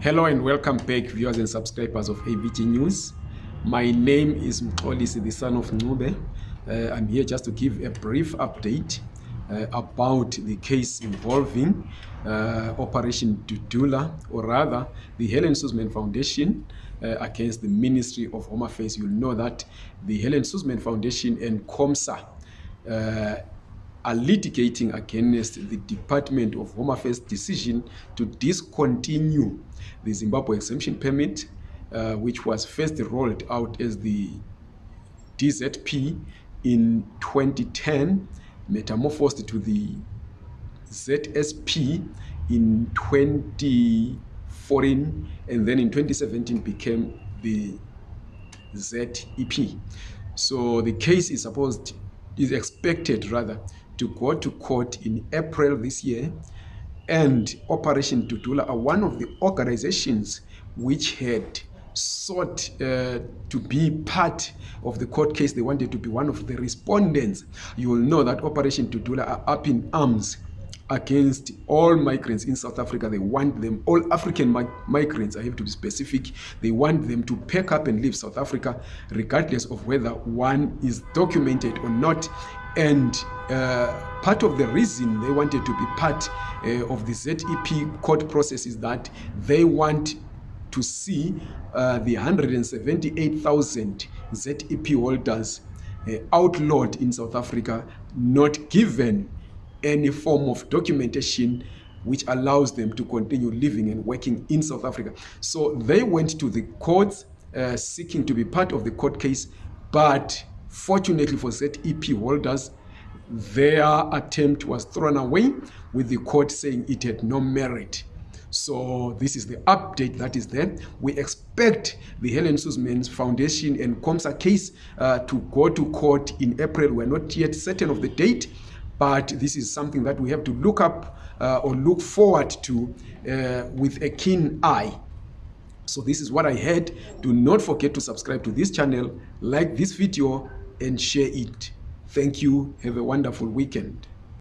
Hello and welcome back, viewers and subscribers of AVG News. My name is Mxolisi, the son of Ncube. Uh, I'm here just to give a brief update uh, about the case involving uh, Operation Dudula, or rather, the Helen Suzman Foundation uh, against the Ministry of Home Affairs. You'll know that the Helen Suzman Foundation and COMSA uh, are litigating against the Department of Home Affairs decision to discontinue the Zimbabwe exemption permit, uh, which was first rolled out as the DZP in 2010, metamorphosed to the ZSP in 2014, and then in 2017 became the ZEP. So the case is supposed is expected rather to go to court in April this year. And Operation Dudula are one of the organizations which had sought uh, to be part of the court case. They wanted to be one of the respondents. You will know that Operation Dudula are up in arms against all migrants in South Africa. They want them, all African mi migrants, I have to be specific, they want them to pack up and leave South Africa, regardless of whether one is documented or not. And uh, part of the reason they wanted to be part uh, of the ZEP court process is that they want to see uh, the 178,000 ZEP holders uh, outlawed in South Africa, not given any form of documentation which allows them to continue living and working in South Africa. So they went to the courts uh, seeking to be part of the court case, but fortunately for ZEP holders, their attempt was thrown away with the court saying it had no merit. So this is the update that is there. We expect the Helen Suzman Foundation and COMSA case uh, to go to court in April. We're not yet certain of the date, but this is something that we have to look up uh, or look forward to uh, with a keen eye. So this is what I had. Do not forget to subscribe to this channel, like this video, and share it. Thank you. Have a wonderful weekend.